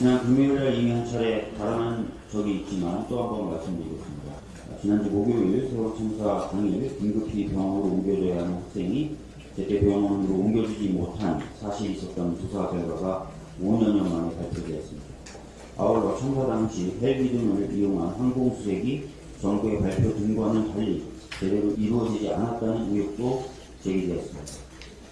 지난 금요일에 이미 한 차례 발언한 적이 있지만 또 한 번 말씀드리겠습니다. 지난주 목요일 세월호 참사 당일 긴급히 병원으로 옮겨져야 하는 학생이 제때 병원으로 옮겨주지 못한 사실이 있었던 조사 결과가 5년여 만에 발표되었습니다. 아울러 참사 당시 헬기 등을 이용한 항공수색이 정부의 발표 등과는 달리 제대로 이루어지지 않았다는 의혹도 제기되었습니다.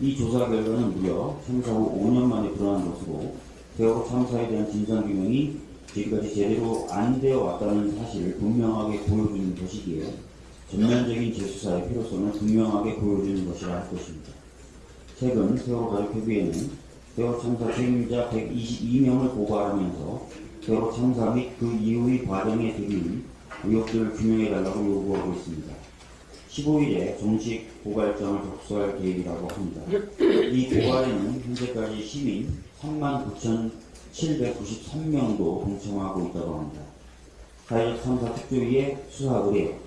이 조사 결과는 무려 참사 후 5년 만에 드러난 것으로 세월호 참사에 대한 진상규명이 지금까지 제대로 안 되어 왔다는 사실을 분명하게 보여주는 것이기에 전면적인 재수사의 필요성을 분명하게 보여주는 것이라 할 것입니다. 최근 세월호 가족협의회는 세월호 참사 책임자 122명을 고발하면서 세월호 참사 및 그 이후의 과정에 들인 의혹들을 규명해달라고 요구하고 있습니다. 15일에 정식 고발장을 접수할 계획이라고 합니다. 이 고발에는 현재까지 시민 39,793명도 동참하고 있다고 합니다. 사회적 참사 특조위의 수사 의뢰,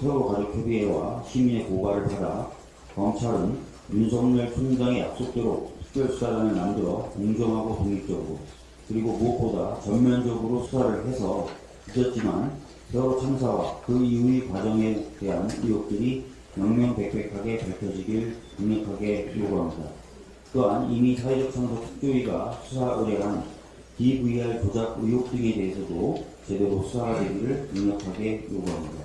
세월호 가족협의회와 시민의 고발을 받아 검찰은 윤석열 총장의 약속대로 특별수사단을 만들어 공정하고 독립적으로 그리고 무엇보다 전면적으로 수사를 해서 늦었지만 세월호 참사와 그 이후의 과정에 대한 의혹들이 명명백백하게 밝혀지길 강력하게 요구합니다. 또한 이미 사회적 참사 특조위가 수사 의뢰한 DVR 조작 의혹 등에 대해서도 제대로 수사가 되기를 강력하게 요구합니다.